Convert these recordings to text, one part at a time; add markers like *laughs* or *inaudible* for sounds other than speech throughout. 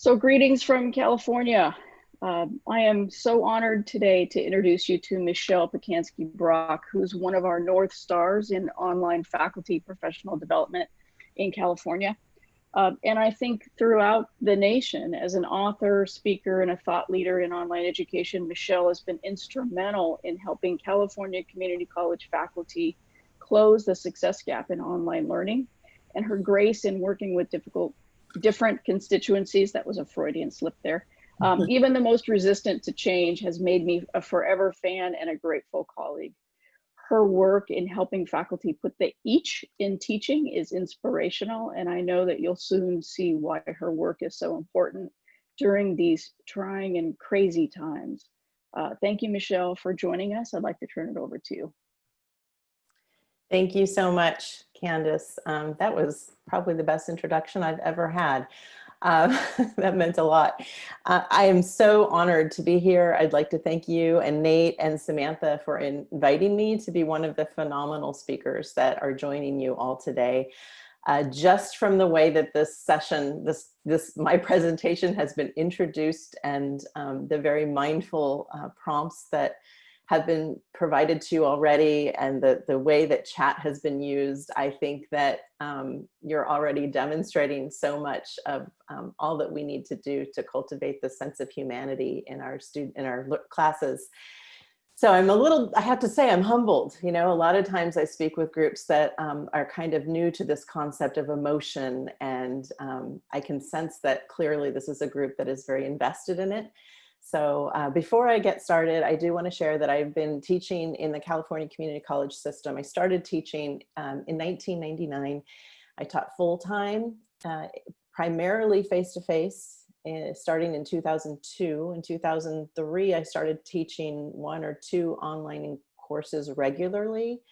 So greetings from California. Um, I am so honored today to introduce you to Michelle Pacansky Brock, who's one of our North Stars in online faculty professional development in California. Uh, and I think throughout the nation, as an author, speaker, and a thought leader in online education, Michelle has been instrumental in helping California Community College faculty close the success gap in online learning. And her grace in working with difficult, different constituencies, that was a Freudian slip there, um, *laughs* even the most resistant to change has made me a forever fan and a grateful colleague her work in helping faculty put the each in teaching is inspirational. And I know that you'll soon see why her work is so important during these trying and crazy times. Uh, thank you, Michelle, for joining us. I'd like to turn it over to you. Thank you so much, Candace. Um, that was probably the best introduction I've ever had. Uh, *laughs* that meant a lot. Uh, I am so honored to be here. I'd like to thank you and Nate and Samantha for inviting me to be one of the phenomenal speakers that are joining you all today. Uh, just from the way that this session, this, this my *laughs* presentation has been introduced and um, the very mindful uh, prompts that have been provided to you already and the, the way that chat has been used, I think that um, you're already demonstrating so much of um, all that we need to do to cultivate the sense of humanity in our student in our classes. So I'm a little, I have to say I'm humbled. You know, a lot of times I speak with groups that um, are kind of new to this concept of emotion and um, I can sense that clearly this is a group that is very invested in it so uh, before I get started, I do want to share that I've been teaching in the California Community College system. I started teaching um, in 1999. I taught full-time, uh, primarily face-to-face, -face, uh, starting in 2002. In 2003, I started teaching one or two online courses regularly.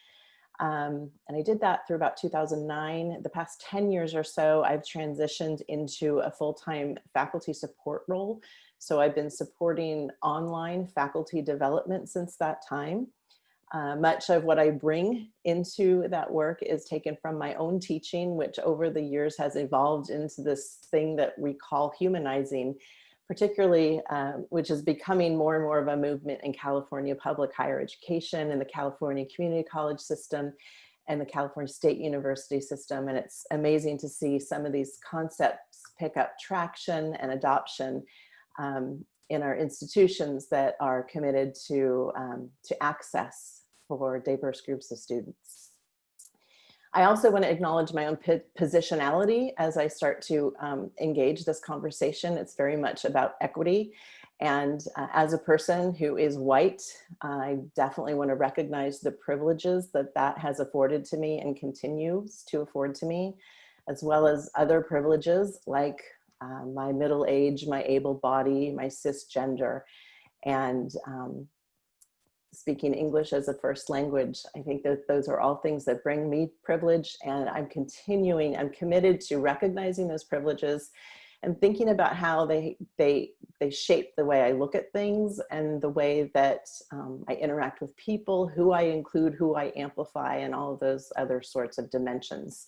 Um, and I did that through about 2009. The past 10 years or so, I've transitioned into a full-time faculty support role. So I've been supporting online faculty development since that time. Uh, much of what I bring into that work is taken from my own teaching, which over the years has evolved into this thing that we call humanizing, particularly, uh, which is becoming more and more of a movement in California public higher education and the California community college system and the California State University system. And it's amazing to see some of these concepts pick up traction and adoption um, in our institutions that are committed to, um, to access for diverse groups of students. I also want to acknowledge my own positionality as I start to um, engage this conversation. It's very much about equity. And uh, as a person who is white, I definitely want to recognize the privileges that that has afforded to me and continues to afford to me, as well as other privileges like um, my middle age, my able body, my cisgender, and um, speaking English as a first language. I think that those are all things that bring me privilege and I'm continuing, I'm committed to recognizing those privileges and thinking about how they, they, they shape the way I look at things and the way that um, I interact with people, who I include, who I amplify, and all of those other sorts of dimensions.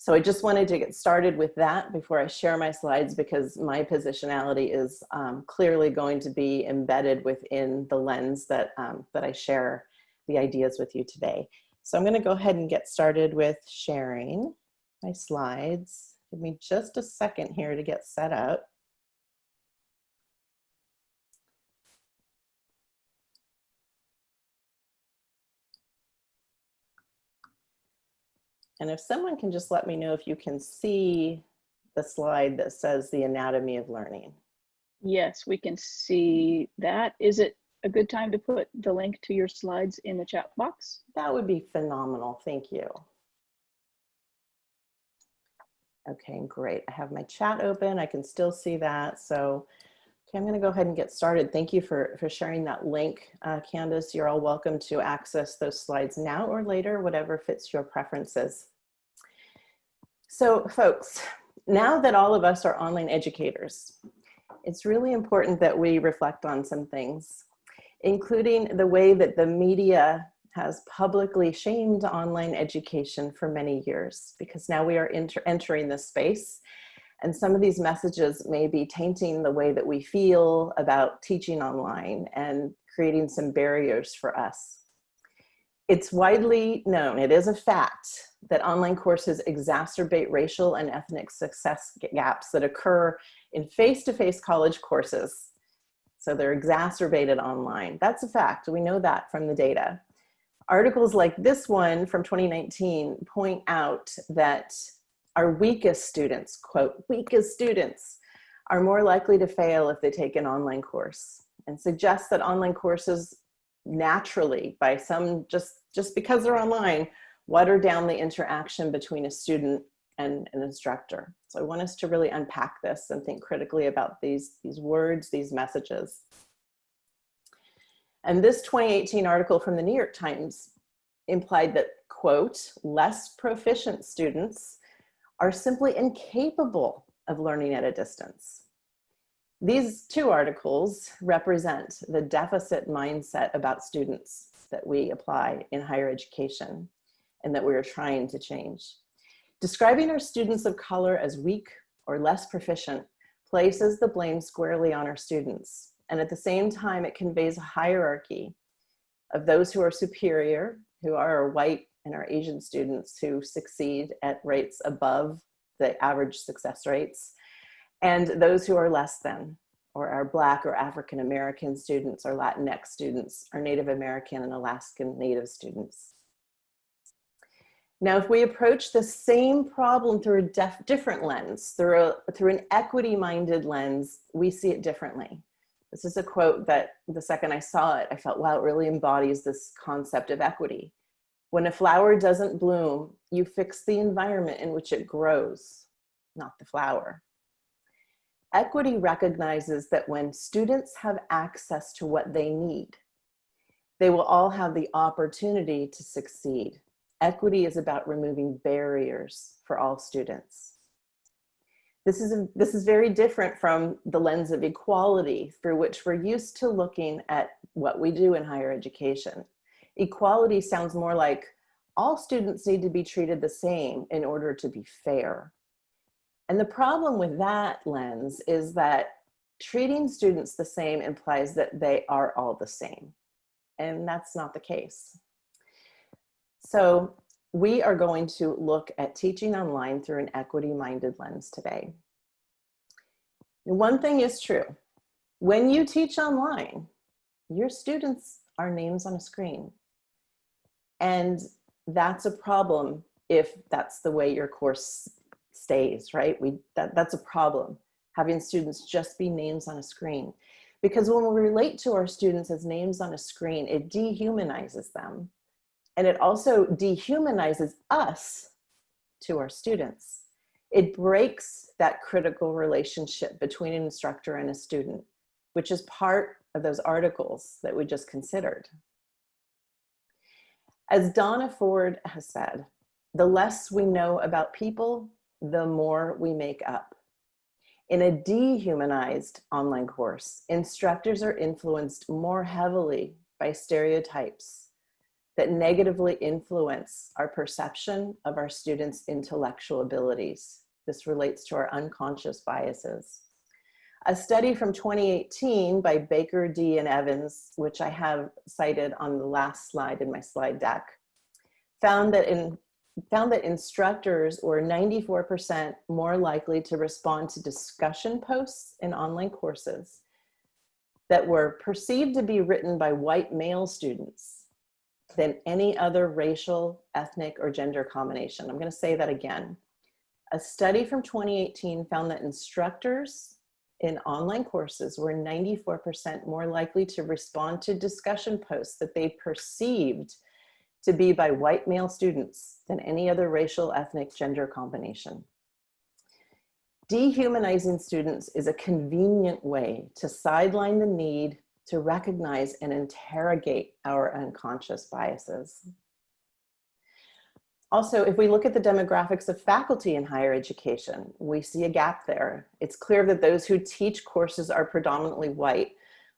So I just wanted to get started with that before I share my slides because my positionality is um, clearly going to be embedded within the lens that, um, that I share the ideas with you today. So I'm gonna go ahead and get started with sharing my slides. Give me just a second here to get set up. And if someone can just let me know if you can see the slide that says the anatomy of learning. Yes, we can see that. Is it a good time to put the link to your slides in the chat box? That would be phenomenal. Thank you. Okay, great. I have my chat open. I can still see that. So Okay, I'm going to go ahead and get started. Thank you for, for sharing that link, uh, Candace. You're all welcome to access those slides now or later, whatever fits your preferences. So folks, now that all of us are online educators, it's really important that we reflect on some things, including the way that the media has publicly shamed online education for many years, because now we are entering this space And some of these messages may be tainting the way that we feel about teaching online and creating some barriers for us. It's widely known, it is a fact, that online courses exacerbate racial and ethnic success gaps that occur in face-to-face -face college courses. So they're exacerbated online. That's a fact, we know that from the data. Articles like this one from 2019 point out that our weakest students, quote, weakest students, are more likely to fail if they take an online course and suggest that online courses naturally by some just just because they're online water down the interaction between a student and an instructor. So i want us to really unpack this and think critically about these these words these messages. And this 2018 article from the new york times implied that quote less proficient students are simply incapable of learning at a distance. These two articles represent the deficit mindset about students that we apply in higher education and that we're trying to change. Describing our students of color as weak or less proficient places the blame squarely on our students. And at the same time, it conveys a hierarchy of those who are superior, who are white and our Asian students who succeed at rates above the average success rates, and those who are less than, or our Black or African American students, or Latinx students, or Native American and Alaskan Native students. Now, if we approach the same problem through a different lens, through, a, through an equity-minded lens, we see it differently. This is a quote that the second I saw it, I felt, wow, it really embodies this concept of equity. When a flower doesn't bloom, you fix the environment in which it grows, not the flower. Equity recognizes that when students have access to what they need, they will all have the opportunity to succeed. Equity is about removing barriers for all students. This is, a, this is very different from the lens of equality through which we're used to looking at what we do in higher education equality sounds more like all students need to be treated the same in order to be fair. And the problem with that lens is that treating students the same implies that they are all the same. And that's not the case. So we are going to look at teaching online through an equity-minded lens today. One thing is true. When you teach online, your students are names on a screen. And that's a problem if that's the way your course stays, right? We that, That's a problem, having students just be names on a screen. Because when we relate to our students as names on a screen, it dehumanizes them. And it also dehumanizes us to our students. It breaks that critical relationship between an instructor and a student, which is part of those articles that we just considered. As Donna Ford has said, the less we know about people, the more we make up. In a dehumanized online course, instructors are influenced more heavily by stereotypes that negatively influence our perception of our students' intellectual abilities. This relates to our unconscious biases. A study from 2018 by Baker, Dee, and Evans, which I have cited on the last slide in my slide deck, found that in found that instructors were 94% more likely to respond to discussion posts in online courses that were perceived to be written by white male students than any other racial, ethnic, or gender combination. I'm gonna say that again. A study from 2018 found that instructors in online courses were 94% more likely to respond to discussion posts that they perceived to be by white male students than any other racial, ethnic, gender combination. Dehumanizing students is a convenient way to sideline the need to recognize and interrogate our unconscious biases. Also, if we look at the demographics of faculty in higher education, we see a gap there. It's clear that those who teach courses are predominantly white,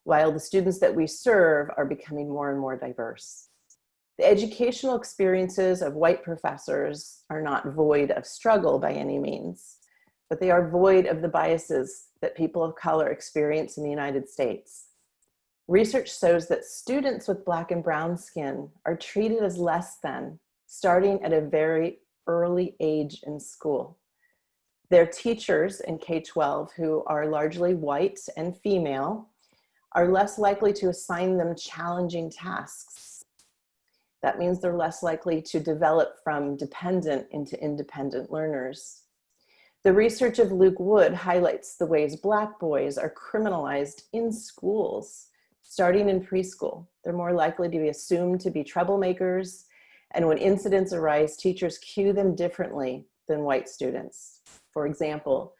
while the students that we serve are becoming more and more diverse. The educational experiences of white professors are not void of struggle by any means. but they are void of the biases that people of color experience in the United States. Research shows that students with black and brown skin are treated as less than, starting at a very early age in school. Their teachers in K-12, who are largely white and female, are less likely to assign them challenging tasks. That means they're less likely to develop from dependent into independent learners. The research of Luke Wood highlights the ways Black boys are criminalized in schools, starting in preschool. They're more likely to be assumed to be troublemakers, and when incidents arise, teachers cue them differently than white students. For example,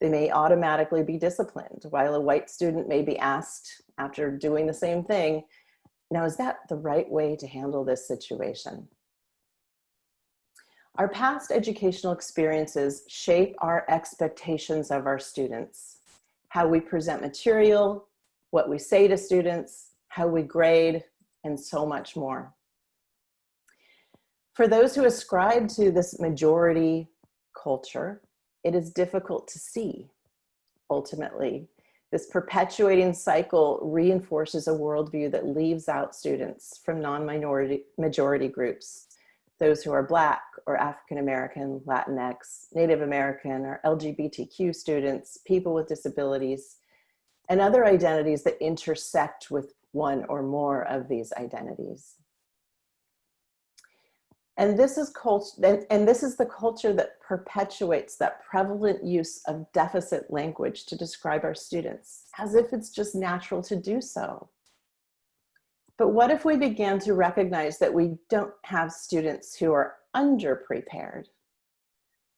they may automatically be disciplined, while a white student may be asked after doing the same thing, now is that the right way to handle this situation? Our past educational experiences shape our expectations of our students, how we present material, what we say to students, how we grade, and so much more. For those who ascribe to this majority culture, it is difficult to see, ultimately. This perpetuating cycle reinforces a worldview that leaves out students from non-minority majority groups those who are Black or African American, Latinx, Native American, or LGBTQ students, people with disabilities, and other identities that intersect with one or more of these identities. And this is culture, and, and this is the culture that perpetuates that prevalent use of deficit language to describe our students, as if it's just natural to do so. But what if we began to recognize that we don't have students who are underprepared?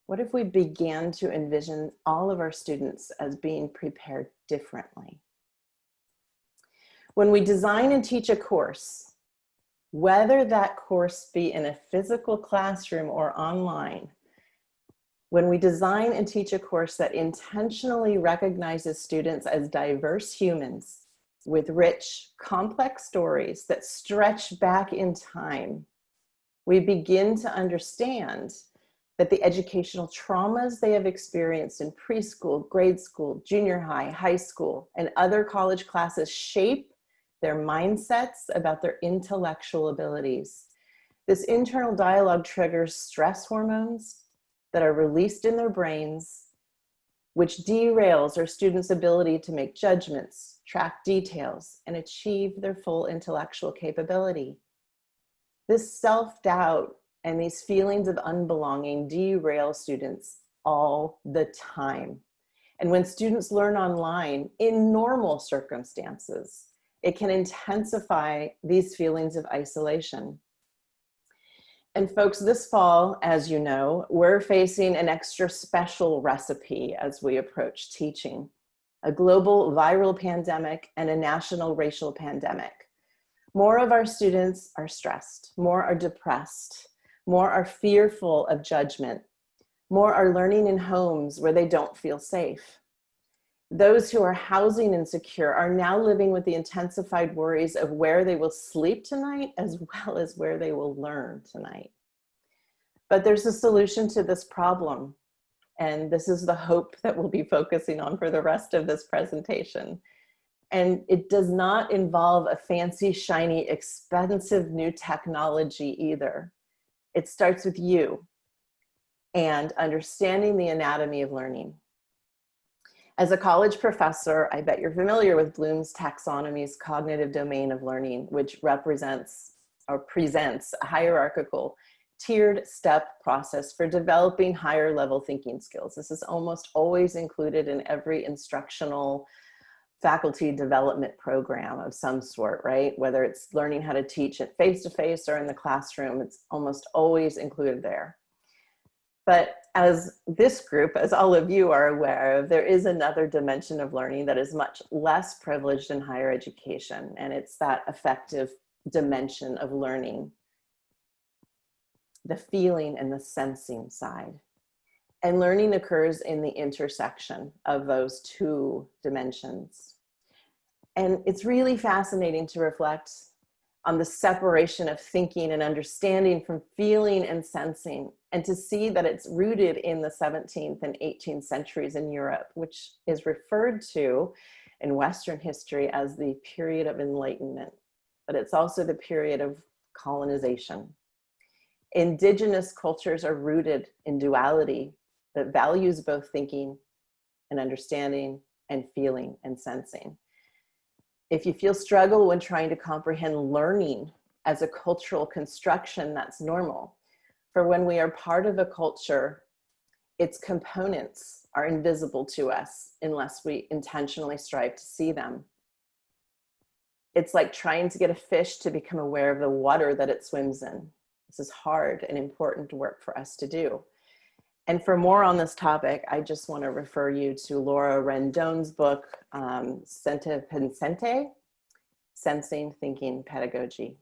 What if we began to envision all of our students as being prepared differently? When we design and teach a course, whether that course be in a physical classroom or online, when we design and teach a course that intentionally recognizes students as diverse humans with rich, complex stories that stretch back in time, we begin to understand that the educational traumas they have experienced in preschool, grade school, junior high, high school, and other college classes shape their mindsets about their intellectual abilities. This internal dialogue triggers stress hormones that are released in their brains, which derails our students' ability to make judgments, track details, and achieve their full intellectual capability. This self-doubt and these feelings of unbelonging derail students all the time. And when students learn online in normal circumstances, it can intensify these feelings of isolation. And folks, this fall, as you know, we're facing an extra special recipe as we approach teaching a global viral pandemic, and a national racial pandemic. More of our students are stressed, more are depressed, more are fearful of judgment, more are learning in homes where they don't feel safe. Those who are housing insecure are now living with the intensified worries of where they will sleep tonight as *laughs* well as where they will learn tonight. But there's a solution to this problem. And this is the hope that we'll be focusing on for the rest of this presentation. And it does not involve a fancy, shiny, expensive new technology either. It starts with you and understanding the anatomy of learning. As a college professor, I bet you're familiar with Bloom's taxonomy's cognitive domain of learning, which represents or presents a hierarchical tiered step process for developing higher level thinking skills. This is almost always included in every instructional faculty development program of some sort, right? Whether it's learning how to teach it face-to-face -face or in the classroom, it's almost always included there. But as this group, as all of you are aware of, there is another dimension of learning that is much less privileged in higher education, and it's that affective dimension of learning the feeling and the sensing side. And learning occurs in the intersection of those two dimensions. And it's really fascinating to reflect on the separation of thinking and understanding from feeling and sensing and to see that it's rooted in the 17th and 18th centuries in Europe, which is referred to in Western history as the period of enlightenment, but it's also the period of colonization. Indigenous cultures are rooted in duality that values both thinking and understanding and feeling and sensing. If you feel struggle when trying to comprehend learning as a cultural construction, that's normal. For when we are part of a culture, its components are invisible to us unless we intentionally strive to see them. It's like trying to get a fish to become aware of the water that it swims in. This is hard and important work for us to do. And for more on this topic, I just want to refer you to Laura Rendon's book, um, Sente Sensing Thinking Pedagogy.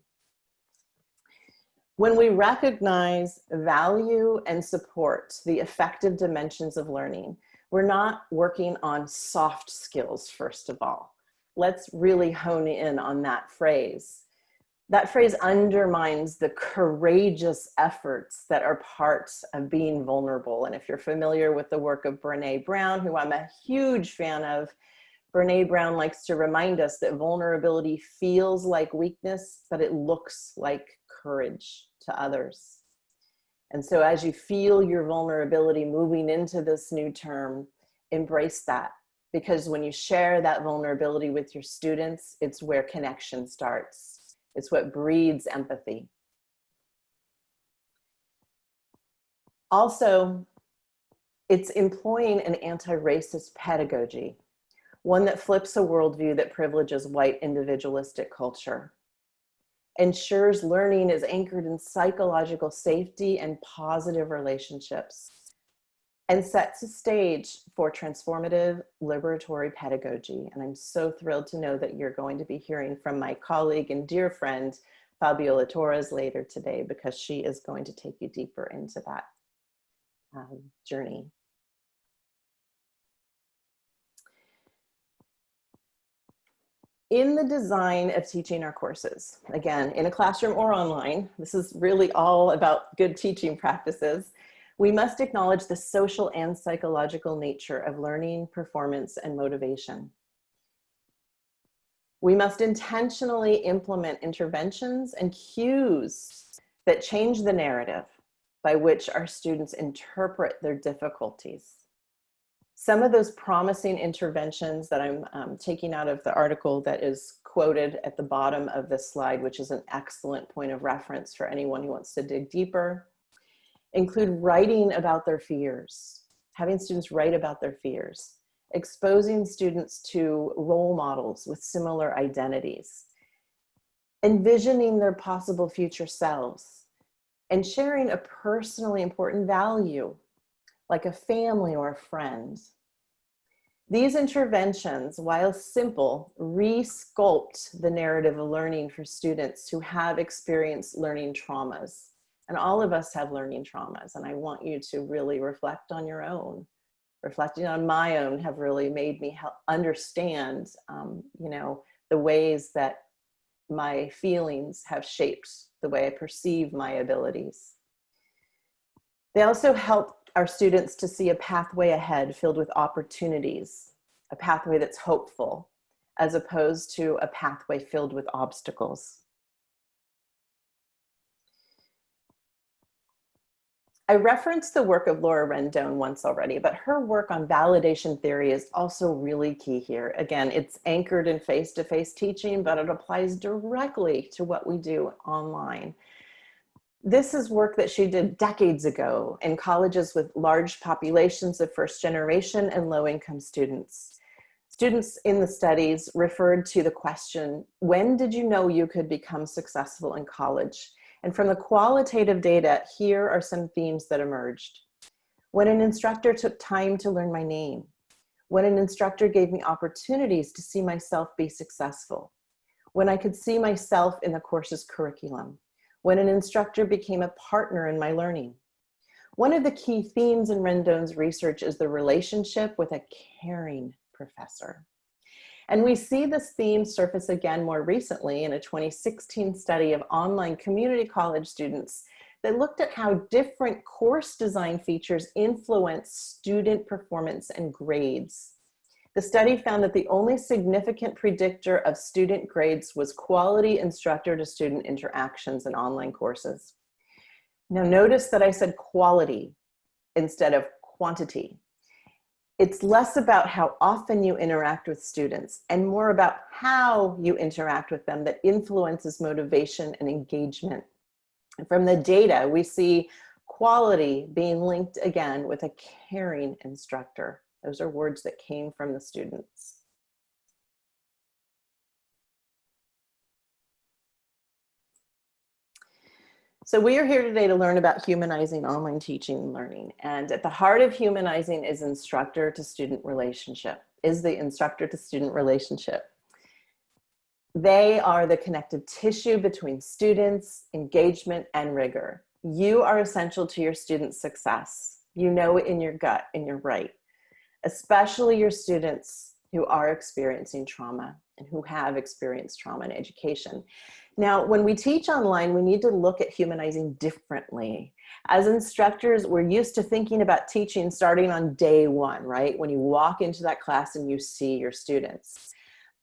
When we recognize, value, and support the affective dimensions of learning, we're not working on soft skills, first of all. Let's really hone in on that phrase that phrase undermines the courageous efforts that are part of being vulnerable. And if you're familiar with the work of Brene Brown, who I'm a huge fan of, Brene Brown likes to remind us that vulnerability feels like weakness, but it looks like courage to others. And so as you feel your vulnerability moving into this new term, embrace that. Because when you share that vulnerability with your students, it's where connection starts it's what breeds empathy. Also, it's employing an anti-racist pedagogy, one that flips a worldview that privileges white individualistic culture, ensures learning is anchored in psychological safety and positive relationships, and sets a stage for transformative liberatory pedagogy. And I'm so thrilled to know that you're going to be hearing from my colleague and dear friend, Fabiola Torres later today, because she is going to take you deeper into that um, journey. In the design of teaching our courses, again, in a classroom or online, this is really all about good teaching practices. We must acknowledge the social and psychological nature of learning, performance, and motivation. We must intentionally implement interventions and cues that change the narrative by which our students interpret their difficulties. Some of those promising interventions that I'm um, taking out of the article that is quoted at the bottom of this slide, which is an excellent point of reference for anyone who wants to dig deeper, include writing about their fears, having students write about their fears, exposing students to role models with similar identities, envisioning their possible future selves, and sharing a personally important value, like a family or a friend. These interventions, while simple, re-sculpt the narrative of learning for students who have experienced learning traumas and all of us have learning traumas. And I want you to really reflect on your own. Reflecting on my own have really made me help understand, um, you know, the ways that my feelings have shaped the way I perceive my abilities. They also help our students to see a pathway ahead filled with opportunities, a pathway that's hopeful, as opposed to a pathway filled with obstacles. I referenced the work of Laura Rendon once already, but her work on validation theory is also really key here. Again, it's anchored in face-to-face -face teaching, but it applies directly to what we do online. This is work that she did decades ago in colleges with large populations of first generation and low income students. Students in the studies referred to the question, when did you know you could become successful in college? And from the qualitative data, here are some themes that emerged. When an instructor took time to learn my name, when an instructor gave me opportunities to see myself be successful, when I could see myself in the course's curriculum, when an instructor became a partner in my learning. One of the key themes in Rendon's research is the relationship with a caring professor. And we see this theme surface again more recently in a 2016 study of online community college students that looked at how different course design features influence student performance and grades. The study found that the only significant predictor of student grades was quality instructor to student interactions in online courses. Now notice that I said quality instead of quantity. It's less about how often you interact with students and more about how you interact with them that influences motivation and engagement. From the data, we see quality being linked again with a caring instructor. Those are words that came from the students. So we are here today to learn about humanizing online teaching and learning. And at the heart of humanizing is instructor to student relationship, is the instructor to student relationship. They are the connective tissue between students, engagement, and rigor. You are essential to your students' success. You know it in your gut, and you're right especially your students who are experiencing trauma and who have experienced trauma in education. Now, when we teach online, we need to look at humanizing differently. As instructors, we're used to thinking about teaching starting on day one, right? When you walk into that class and you see your students.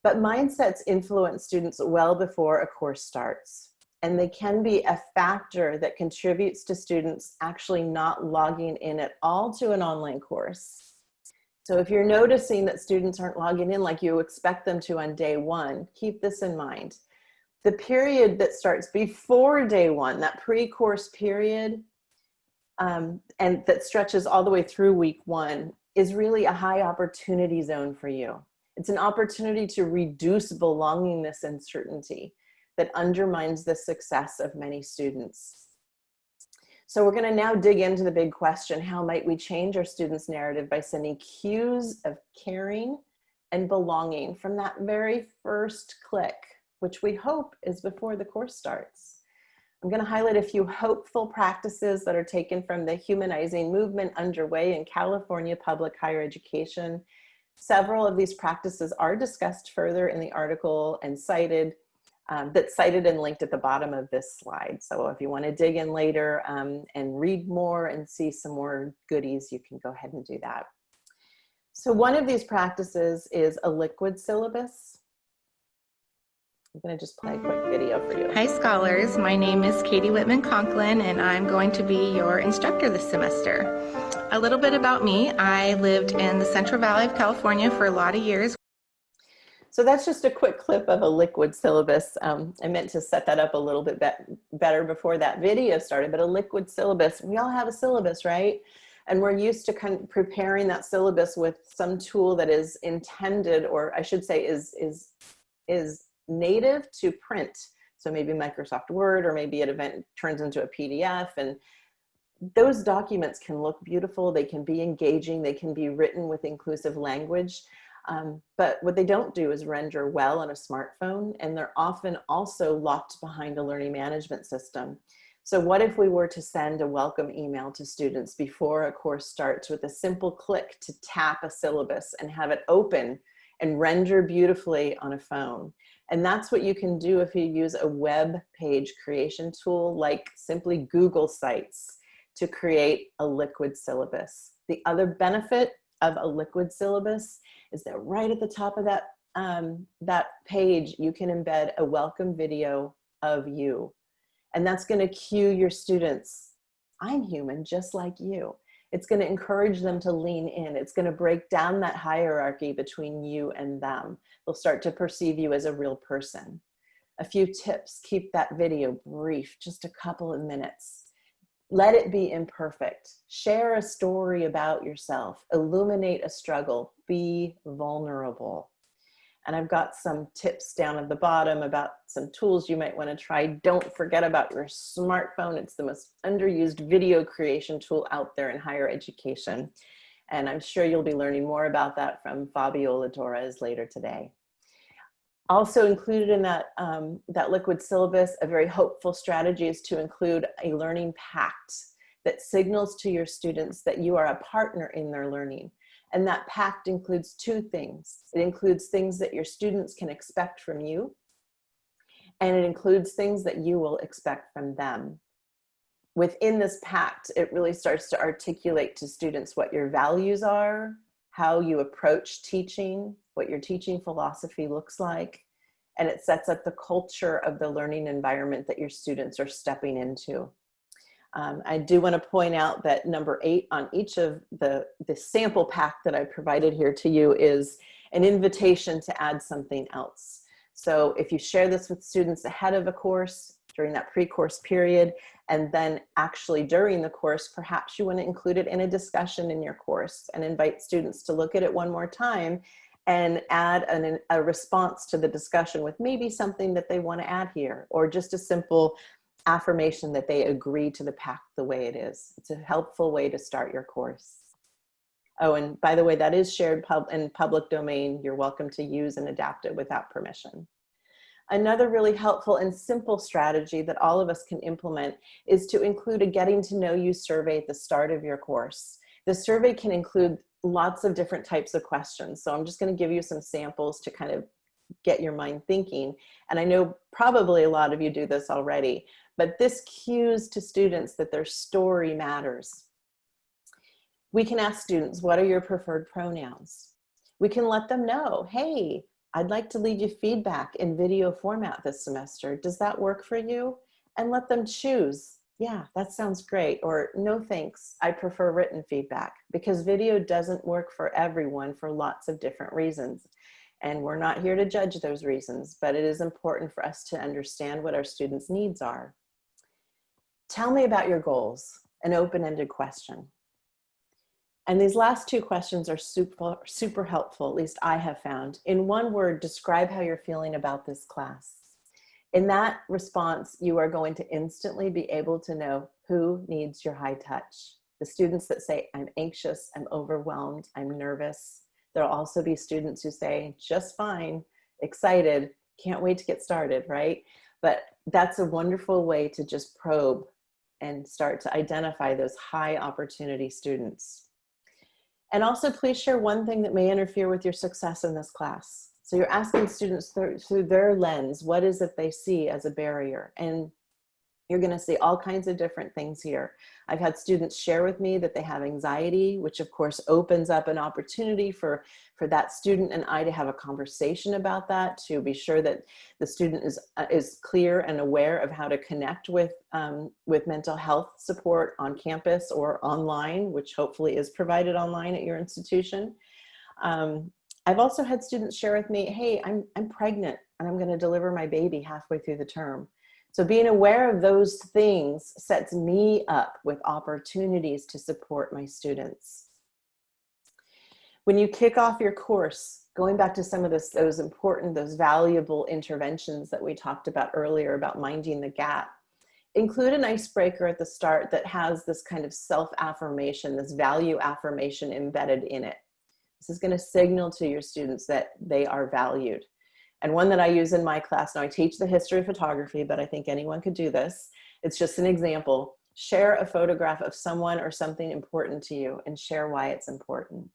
But mindsets influence students well before a course starts. And they can be a factor that contributes to students actually not logging in at all to an online course so if you're noticing that students aren't logging in like you expect them to on day one, keep this in mind. The period that starts before day one, that pre-course period, um, and that stretches all the way through week one, is really a high opportunity zone for you. It's an opportunity to reduce belongingness and certainty that undermines the success of many students. So we're going to now dig into the big question, how might we change our students' narrative by sending cues of caring and belonging from that very first click, which we hope is before the course starts. I'm going to highlight a few hopeful practices that are taken from the humanizing movement underway in California public higher education. Several of these practices are discussed further in the article and cited um, that's cited and linked at the bottom of this slide. So if you want to dig in later um, and read more and see some more goodies, you can go ahead and do that. So one of these practices is a liquid syllabus. I'm going to just play a quick video for you. Hi scholars, my name is Katie Whitman Conklin and I'm going to be your instructor this semester. A little bit about me, I lived in the Central Valley of California for a lot of years so that's just a quick clip of a liquid syllabus. Um, I meant to set that up a little bit be better before that video started, but a liquid syllabus, we all have a syllabus, right? And we're used to kind of preparing that syllabus with some tool that is intended, or I should say is, is, is native to print. So maybe Microsoft Word, or maybe an event turns into a PDF and those documents can look beautiful, they can be engaging, they can be written with inclusive language, um, but what they don't do is render well on a smartphone, and they're often also locked behind a learning management system. So what if we were to send a welcome email to students before a course starts with a simple click to tap a syllabus and have it open and render beautifully on a phone? And that's what you can do if you use a web page creation tool like simply Google Sites to create a liquid syllabus. The other benefit of a liquid syllabus is that right at the top of that, um, that page, you can embed a welcome video of you. And that's gonna cue your students, I'm human just like you. It's gonna encourage them to lean in. It's gonna break down that hierarchy between you and them. They'll start to perceive you as a real person. A few tips, keep that video brief, just a couple of minutes let it be imperfect. Share a story about yourself. Illuminate a struggle. Be vulnerable. And I've got some tips down at the bottom about some tools you might want to try. Don't forget about your smartphone. It's the most underused video creation tool out there in higher education. And I'm sure you'll be learning more about that from Fabiola Torres later today. Also included in that, um, that liquid syllabus, a very hopeful strategy is to include a learning pact that signals to your students that you are a partner in their learning. And that pact includes two things. It includes things that your students can expect from you, and it includes things that you will expect from them. within this pact, it really starts to articulate to students what your values are, how you approach teaching, what your teaching philosophy looks like, and it sets up the culture of the learning environment that your students are stepping into. Um, I do want to point out that number eight on each of the, the sample pack that I provided here to you is an invitation to add something else. So if you share this with students ahead of a course, during that pre-course period, and then actually during the course, perhaps you want to include it in a discussion in your course and invite students to look at it one more time and add an, a response to the discussion with maybe something that they want to add here, or just a simple affirmation that they agree to the pack the way it is. It's a helpful way to start your course. Oh, and by the way, that is shared pub in public domain. You're welcome to use and adapt it without permission. Another really helpful and simple strategy that all of us can implement is to include a getting to know you survey at the start of your course. The survey can include lots of different types of questions. So I'm just gonna give you some samples to kind of get your mind thinking. And I know probably a lot of you do this already, but this cues to students that their story matters. We can ask students, what are your preferred pronouns? We can let them know, hey, I'd like to leave you feedback in video format this semester. Does that work for you? And let them choose. Yeah, that sounds great. Or no thanks, I prefer written feedback because video doesn't work for everyone for lots of different reasons. And we're not here to judge those reasons, but it is important for us to understand what our students' needs are. Tell me about your goals, an open-ended question. And these last two questions are super, super helpful, at least I have found. In one word, describe how you're feeling about this class. In that response, you are going to instantly be able to know who needs your high touch. The students that say, I'm anxious, I'm overwhelmed, I'm nervous. There'll also be students who say, just fine, excited, can't wait to get started, right? But that's a wonderful way to just probe and start to identify those high opportunity students. And also please share one thing that may interfere with your success in this class. So you're asking students through, through their lens, what is it they see as a barrier? And you're gonna see all kinds of different things here. I've had students share with me that they have anxiety, which of course opens up an opportunity for, for that student and I to have a conversation about that, to be sure that the student is, uh, is clear and aware of how to connect with, um, with mental health support on campus or online, which hopefully is provided online at your institution. Um, I've also had students share with me, hey, I'm, I'm pregnant and I'm gonna deliver my baby halfway through the term. So being aware of those things sets me up with opportunities to support my students. When you kick off your course, going back to some of this, those important, those valuable interventions that we talked about earlier about minding the gap, include an icebreaker at the start that has this kind of self-affirmation, this value affirmation embedded in it. This is gonna signal to your students that they are valued and one that I use in my class. Now I teach the history of photography, but I think anyone could do this. It's just an example. Share a photograph of someone or something important to you and share why it's important.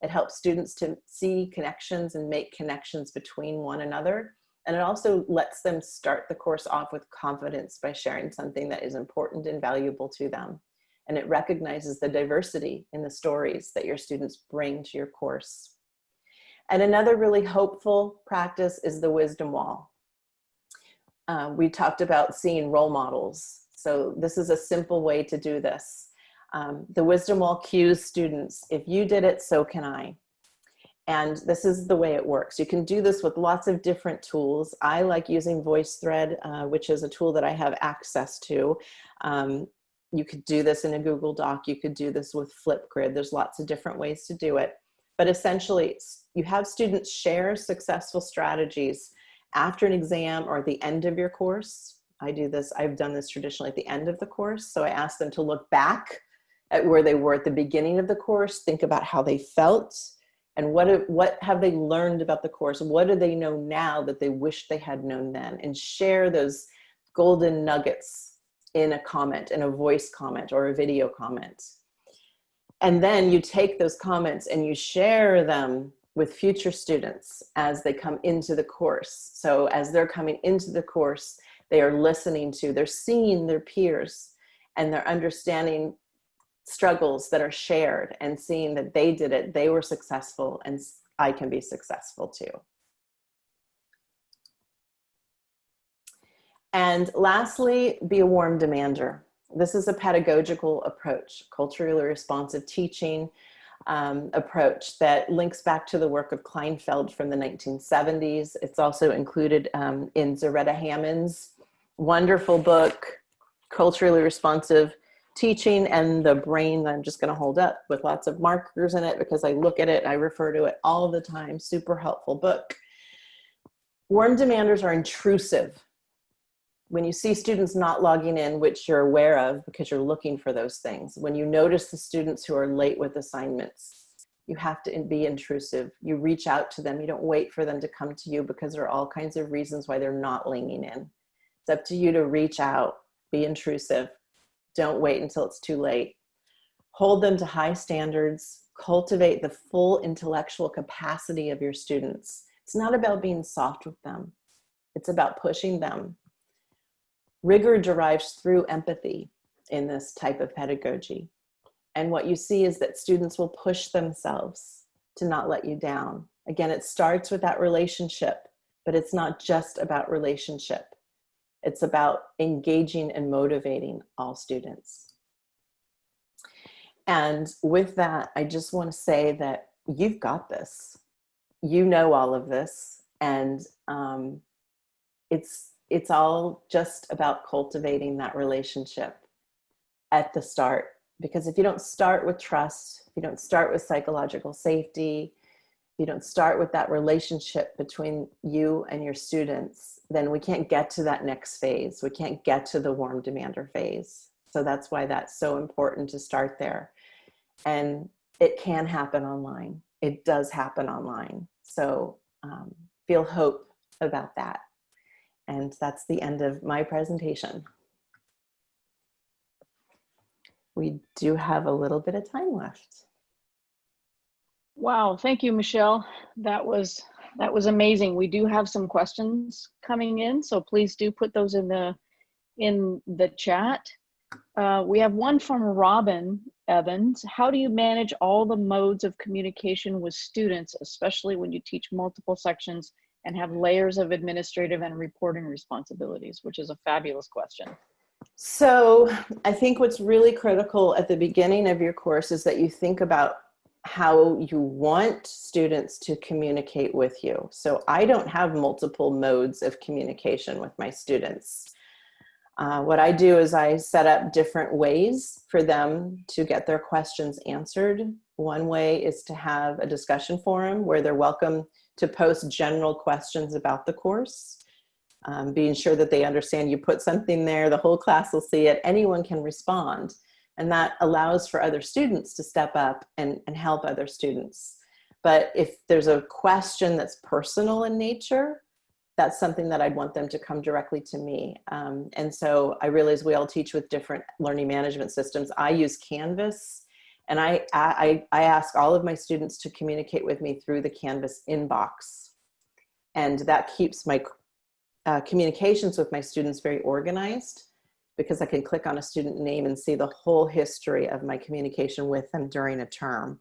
It helps students to see connections and make connections between one another. And it also lets them start the course off with confidence by sharing something that is important and valuable to them. And it recognizes the diversity in the stories that your students bring to your course. And another really hopeful practice is the wisdom wall. Uh, we talked about seeing role models. So this is a simple way to do this. Um, the wisdom wall cues students, if you did it, so can I. And this is the way it works. You can do this with lots of different tools. I like using VoiceThread, uh, which is a tool that I have access to. Um, you could do this in a Google Doc. You could do this with Flipgrid. There's lots of different ways to do it. But essentially, you have students share successful strategies after an exam or at the end of your course. I do this, I've done this traditionally at the end of the course. So I ask them to look back at where they were at the beginning of the course, think about how they felt, and what, what have they learned about the course? What do they know now that they wish they had known then? And share those golden nuggets in a comment, in a voice comment or a video comment. And then you take those comments and you share them with future students as they come into the course. So as they're coming into the course, they are listening to, they're seeing their peers and they're understanding struggles that are shared and seeing that they did it, they were successful, and I can be successful too. And lastly, be a warm demander. This is a pedagogical approach, culturally responsive teaching um, approach that links back to the work of Kleinfeld from the 1970s. It's also included um, in Zaretta Hammond's wonderful book, Culturally Responsive Teaching and the Brain I'm just gonna hold up with lots of markers in it because I look at it, I refer to it all the time, super helpful book. Warm demanders are intrusive when you see students not logging in, which you're aware of because you're looking for those things, when you notice the students who are late with assignments, you have to be intrusive. You reach out to them. You don't wait for them to come to you because there are all kinds of reasons why they're not leaning in. It's up to you to reach out, be intrusive. Don't wait until it's too late. Hold them to high standards, cultivate the full intellectual capacity of your students. It's not about being soft with them. It's about pushing them Rigor derives through empathy in this type of pedagogy. And what you see is that students will push themselves to not let you down. Again, it starts with that relationship, but it's not just about relationship. It's about engaging and motivating all students. And with that, I just want to say that you've got this. You know all of this. And um, it's it's all just about cultivating that relationship at the start. Because if you don't start with trust, if you don't start with psychological safety, if you don't start with that relationship between you and your students, then we can't get to that next phase. We can't get to the warm demander phase. So that's why that's so important to start there. And it can happen online. It does happen online. So um, feel hope about that. And that's the end of my presentation. We do have a little bit of time left. Wow, thank you, Michelle. That was that was amazing. We do have some questions coming in, so please do put those in the in the chat. Uh, we have one from Robin Evans. How do you manage all the modes of communication with students, especially when you teach multiple sections and have layers of administrative and reporting responsibilities, which is a fabulous question. So I think what's really critical at the beginning of your course is that you think about how you want students to communicate with you. So I don't have multiple modes of communication with my students. Uh, what I do is I set up different ways for them to get their questions answered. One way is to have a discussion forum where they're welcome to post general questions about the course, um, being sure that they understand you put something there, the whole class will see it, anyone can respond. And that allows for other students to step up and, and help other students. But if there's a question that's personal in nature, that's something that I'd want them to come directly to me. Um, and so I realize we all teach with different learning management systems. I use Canvas and I, I, I ask all of my students to communicate with me through the Canvas inbox. And that keeps my uh, communications with my students very organized because I can click on a student name and see the whole history of my communication with them during a term.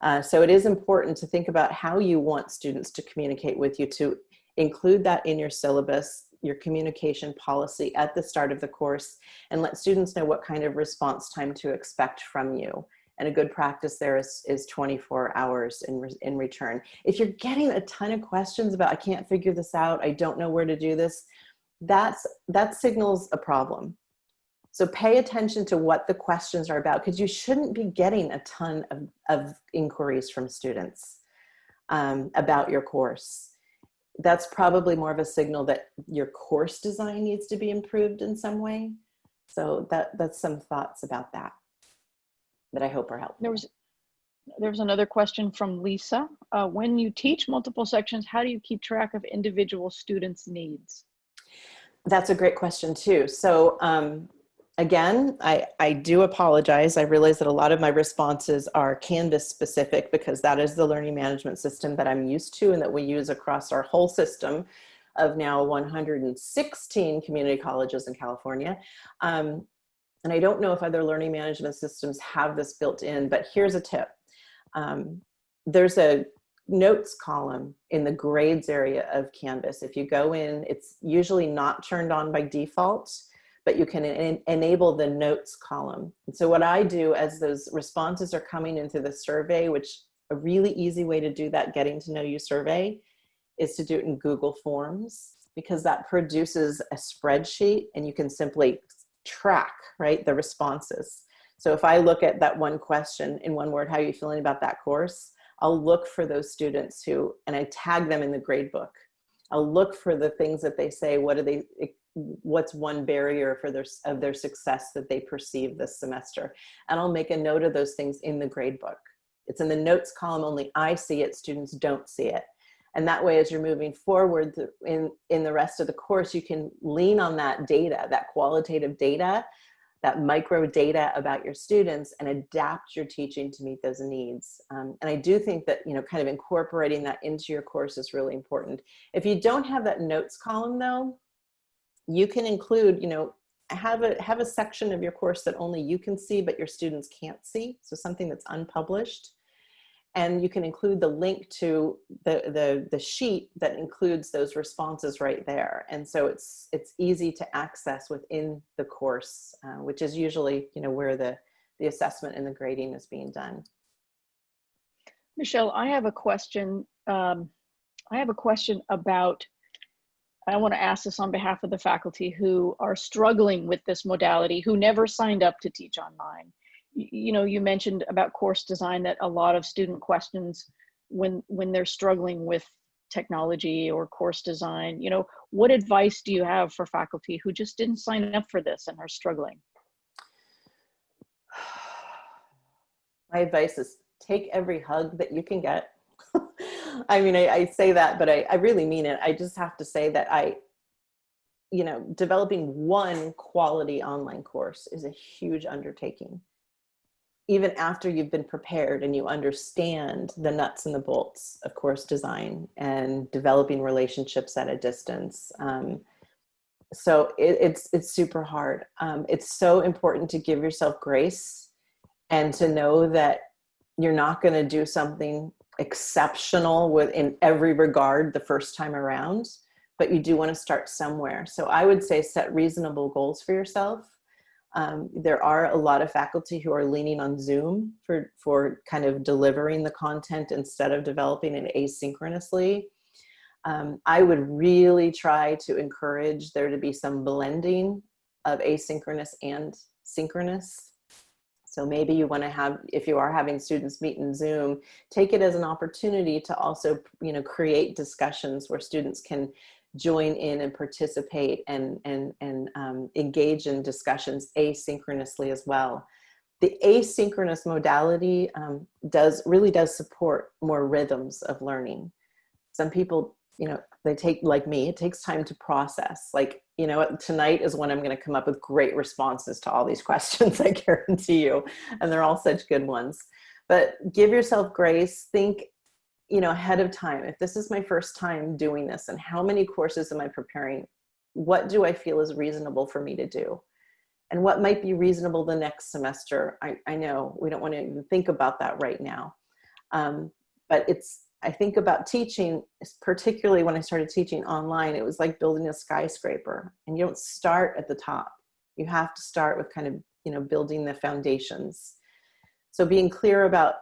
Uh, so it is important to think about how you want students to communicate with you to include that in your syllabus, your communication policy at the start of the course, and let students know what kind of response time to expect from you and a good practice there is, is 24 hours in, re in return. If you're getting a ton of questions about, I can't figure this out, I don't know where to do this, that's, that signals a problem. So pay attention to what the questions are about because you shouldn't be getting a ton of, of inquiries from students um, about your course. That's probably more of a signal that your course design needs to be improved in some way. So that, that's some thoughts about that that I hope are helpful. There was there was another question from Lisa. Uh, when you teach multiple sections, how do you keep track of individual students' needs? That's a great question too. So um, again, I, I do apologize. I realize that a lot of my responses are Canvas specific because that is the learning management system that I'm used to and that we use across our whole system of now 116 community colleges in California. Um, and I don't know if other learning management systems have this built in, but here's a tip. Um, there's a notes column in the grades area of Canvas. If you go in, it's usually not turned on by default, but you can en enable the notes column. And so what I do as those responses are coming into the survey, which a really easy way to do that getting to know you survey is to do it in Google Forms because that produces a spreadsheet and you can simply track, right, the responses. So if I look at that one question in one word, how are you feeling about that course? I'll look for those students who, and I tag them in the grade book. I'll look for the things that they say, what are they, what's one barrier for their, of their success that they perceive this semester. And I'll make a note of those things in the grade book. It's in the notes column, only I see it, students don't see it. And that way, as you're moving forward in, in the rest of the course, you can lean on that data, that qualitative data, that micro data about your students and adapt your teaching to meet those needs. Um, and I do think that, you know, kind of incorporating that into your course is really important. If you don't have that notes column though, you can include, you know, have a, have a section of your course that only you can see, but your students can't see. So something that's unpublished and you can include the link to the, the, the sheet that includes those responses right there. And so it's, it's easy to access within the course, uh, which is usually, you know, where the, the assessment and the grading is being done. Michelle, I have a question. Um, I have a question about, I want to ask this on behalf of the faculty who are struggling with this modality, who never signed up to teach online you know, you mentioned about course design that a lot of student questions when when they're struggling with technology or course design, you know, what advice do you have for faculty who just didn't sign up for this and are struggling? *sighs* My advice is take every hug that you can get. *laughs* I mean, I, I, say that, but I, I really mean it. I just have to say that I, you know, developing one quality online course is a huge undertaking even after you've been prepared and you understand the nuts and the bolts of course design and developing relationships at a distance. Um, so it, it's, it's super hard. Um, it's so important to give yourself grace and to know that you're not going to do something exceptional with in every regard the first time around, but you do want to start somewhere. So I would say set reasonable goals for yourself um, there are a lot of faculty who are leaning on Zoom for, for kind of delivering the content instead of developing it asynchronously. Um, I would really try to encourage there to be some blending of asynchronous and synchronous. So maybe you want to have, if you are having students meet in Zoom, take it as an opportunity to also, you know, create discussions where students can join in and participate and, and, and um, engage in discussions asynchronously as well. The asynchronous modality um, does really does support more rhythms of learning. Some people, you know, they take, like me, it takes time to process. Like, you know, tonight is when I'm gonna come up with great responses to all these *laughs* questions, I guarantee you. And they're all such good ones. But give yourself grace, think you know, ahead of time, if this is my first time doing this and how many courses am I preparing, what do I feel is reasonable for me to do? And what might be reasonable the next semester? I, I know we don't want to even think about that right now. Um, but it's, I think about teaching, particularly when I started teaching online, it was like building a skyscraper and you don't start at the top. You have to start with kind of, you know, building the foundations. So being clear about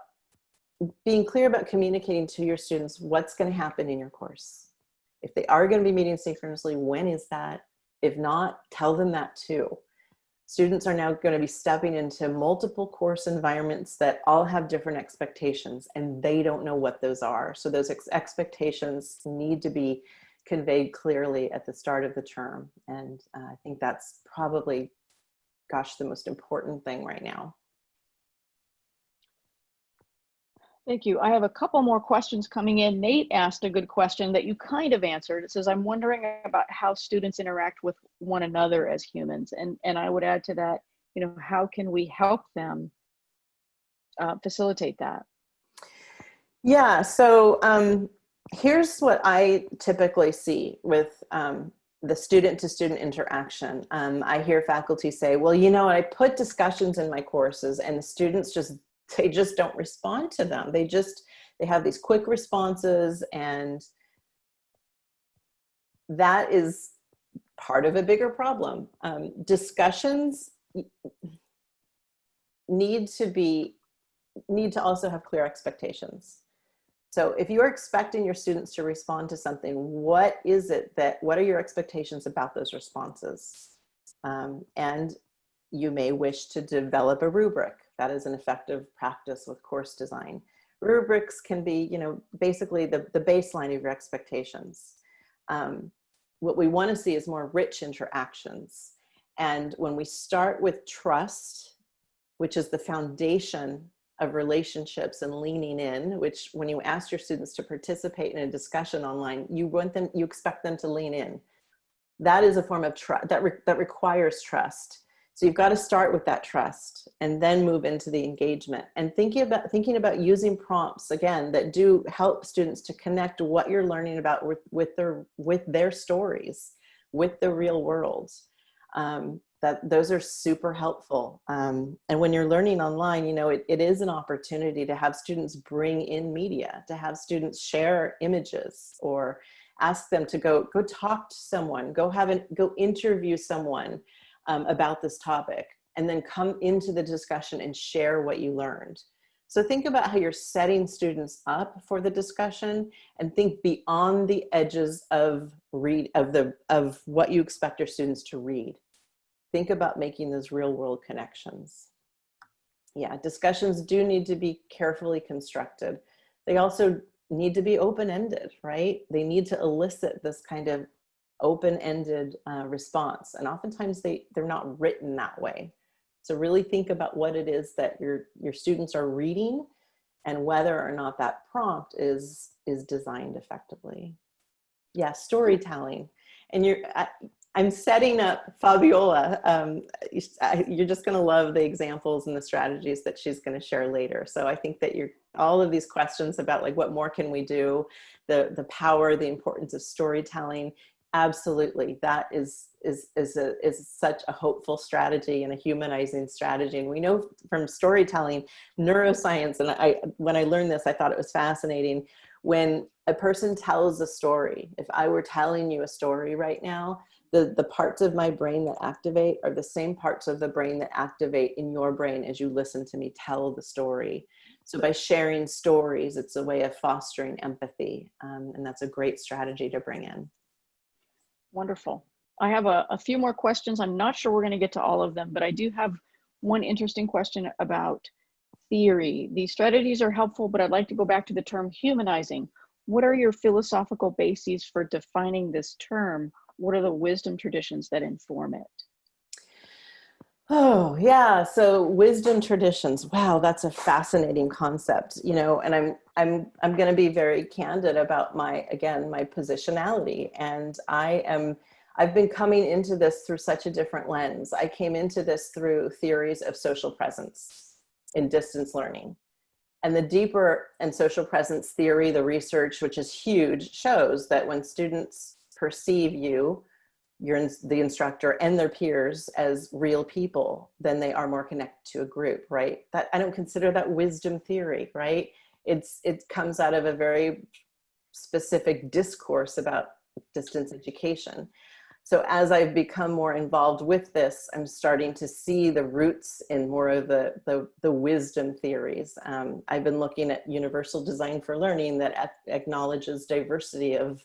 being clear about communicating to your students what's going to happen in your course. If they are going to be meeting synchronously, when is that? If not, tell them that too. Students are now going to be stepping into multiple course environments that all have different expectations and they don't know what those are. So those ex expectations need to be conveyed clearly at the start of the term. And uh, I think that's probably, gosh, the most important thing right now. Thank you. I have a couple more questions coming in. Nate asked a good question that you kind of answered. It says, I'm wondering about how students interact with one another as humans. And, and I would add to that, you know, how can we help them uh, facilitate that? Yeah, so um, here's what I typically see with um, the student to student interaction. Um, I hear faculty say, well, you know, I put discussions in my courses and the students just, they just don't respond to them. They just, they have these quick responses and that is part of a bigger problem. Um, discussions need to be, need to also have clear expectations. So if you're expecting your students to respond to something, what is it that, what are your expectations about those responses? Um, and you may wish to develop a rubric. That is an effective practice with course design. Rubrics can be, you know, basically the, the baseline of your expectations. Um, what we want to see is more rich interactions. And when we start with trust, which is the foundation of relationships and leaning in, which when you ask your students to participate in a discussion online, you want them, you expect them to lean in. That is a form of trust that, re that requires trust. So you've got to start with that trust and then move into the engagement and thinking about thinking about using prompts again that do help students to connect what you're learning about with, with their with their stories, with the real world. Um, that those are super helpful. Um, and when you're learning online, you know, it, it is an opportunity to have students bring in media, to have students share images or ask them to go, go talk to someone, go have an, go interview someone um, about this topic and then come into the discussion and share what you learned. So think about how you're setting students up for the discussion and think beyond the edges of read of the of what you expect your students to read. Think about making those real world connections. Yeah, discussions do need to be carefully constructed. They also need to be open-ended, right? They need to elicit this kind of open-ended uh, response. And oftentimes they, they're not written that way. So really think about what it is that your, your students are reading and whether or not that prompt is, is designed effectively. Yeah, storytelling. And you're, I, I'm setting up Fabiola. Um, you're just gonna love the examples and the strategies that she's gonna share later. So I think that you're, all of these questions about like what more can we do, the, the power, the importance of storytelling, absolutely. That is is is a is such a hopeful strategy and a humanizing strategy. And we know from storytelling neuroscience and i when i learned this i thought it was fascinating. When a person tells a story if i were telling you a story right now the the parts of my brain that activate are the same parts of the brain that activate in your brain as you listen to me tell the story. So by sharing stories it's a way of fostering empathy um, and that's a great strategy to bring in Wonderful. I have a, a few more questions. I'm not sure we're going to get to all of them, but I do have one interesting question about theory. These strategies are helpful, but I'd like to go back to the term humanizing. What are your philosophical bases for defining this term? What are the wisdom traditions that inform it? Oh yeah, so wisdom traditions. Wow, that's a fascinating concept, you know, and I'm I'm I'm going to be very candid about my again, my positionality and I am I've been coming into this through such a different lens. I came into this through theories of social presence in distance learning. And the deeper and social presence theory, the research, which is huge, shows that when students perceive you your the instructor and their peers as real people, then they are more connected to a group, right? That I don't consider that wisdom theory, right? It's it comes out of a very specific discourse about distance education. So as I've become more involved with this, I'm starting to see the roots in more of the, the, the wisdom theories. Um, I've been looking at universal design for learning that acknowledges diversity of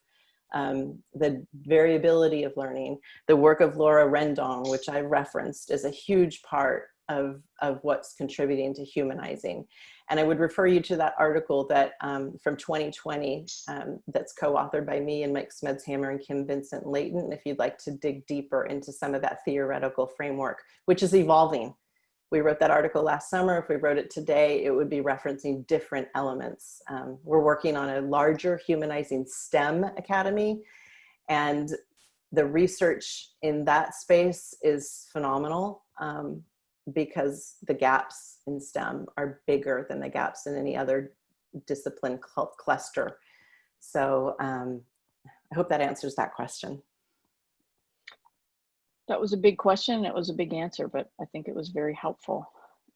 um, the variability of learning. The work of Laura Rendón, which I referenced, is a huge part of, of what's contributing to humanizing. And I would refer you to that article that um, from 2020 um, that's co-authored by me and Mike Smedshammer and Kim Vincent Layton, if you'd like to dig deeper into some of that theoretical framework, which is evolving we wrote that article last summer. If we wrote it today, it would be referencing different elements. Um, we're working on a larger humanizing STEM academy and the research in that space is phenomenal um, because the gaps in STEM are bigger than the gaps in any other discipline cl cluster. So um, I hope that answers that question. That was a big question. It was a big answer, but I think it was very helpful.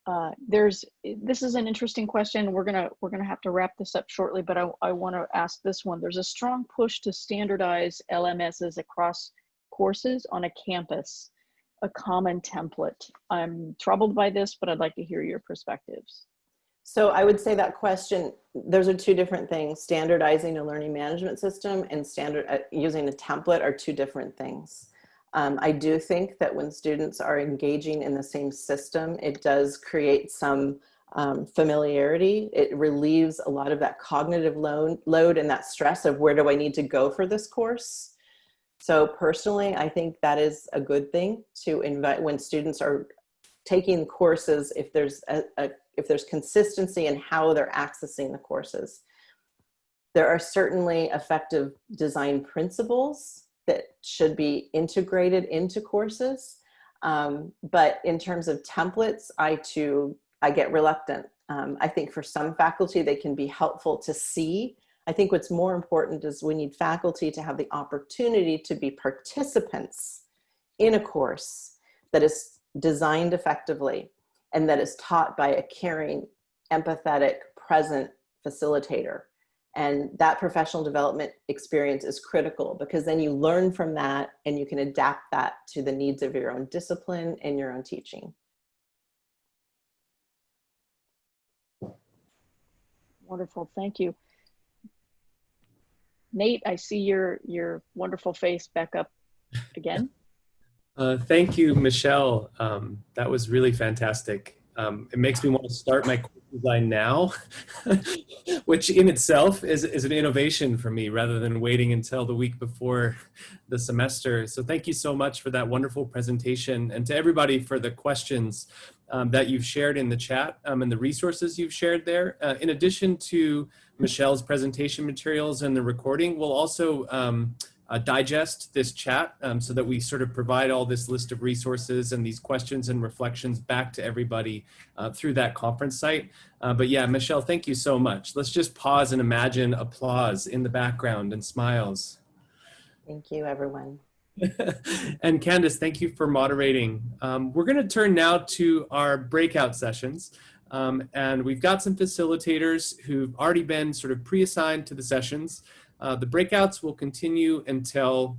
Uh, there's this is an interesting question. We're gonna we're gonna have to wrap this up shortly, but I, I want to ask this one. There's a strong push to standardize LMSs across courses on a campus, a common template. I'm troubled by this, but I'd like to hear your perspectives. So I would say that question, those are two different things. Standardizing a learning management system and standard uh, using a template are two different things. Um, I do think that when students are engaging in the same system, it does create some um, familiarity. It relieves a lot of that cognitive load, load and that stress of where do I need to go for this course. So personally, I think that is a good thing to invite when students are taking courses, if there's a, a if there's consistency in how they're accessing the courses. There are certainly effective design principles that should be integrated into courses. Um, but in terms of templates, I too, I get reluctant. Um, I think for some faculty, they can be helpful to see. I think what's more important is we need faculty to have the opportunity to be participants in a course that is designed effectively and that is taught by a caring, empathetic, present facilitator. And that professional development experience is critical because then you learn from that and you can adapt that to the needs of your own discipline and your own teaching. Wonderful, thank you. Nate, I see your, your wonderful face back up again. *laughs* Uh, thank you, Michelle. Um, that was really fantastic. Um, it makes me want to start my course design now, *laughs* which in itself is, is an innovation for me rather than waiting until the week before the semester. So thank you so much for that wonderful presentation and to everybody for the questions um, that you've shared in the chat um, and the resources you've shared there. Uh, in addition to Michelle's presentation materials and the recording, we'll also um, uh, digest this chat um, so that we sort of provide all this list of resources and these questions and reflections back to everybody uh, through that conference site. Uh, but yeah, Michelle, thank you so much. Let's just pause and imagine applause in the background and smiles. Thank you, everyone. *laughs* and Candice, thank you for moderating. Um, we're going to turn now to our breakout sessions. Um, and we've got some facilitators who've already been sort of pre-assigned to the sessions. Uh, the breakouts will continue until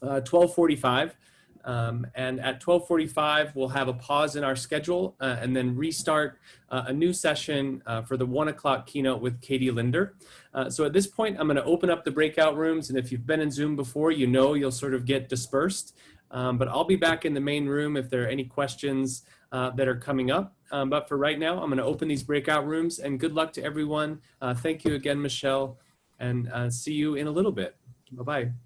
1245. Uh, um, and at 1245, we'll have a pause in our schedule uh, and then restart uh, a new session uh, for the one o'clock keynote with Katie Linder. Uh, so at this point, I'm gonna open up the breakout rooms. And if you've been in Zoom before, you know you'll sort of get dispersed. Um, but I'll be back in the main room if there are any questions that are coming up. Um, but for right now, I'm gonna open these breakout rooms and good luck to everyone. thank you again, Michelle and uh, see you in a little bit. Bye-bye.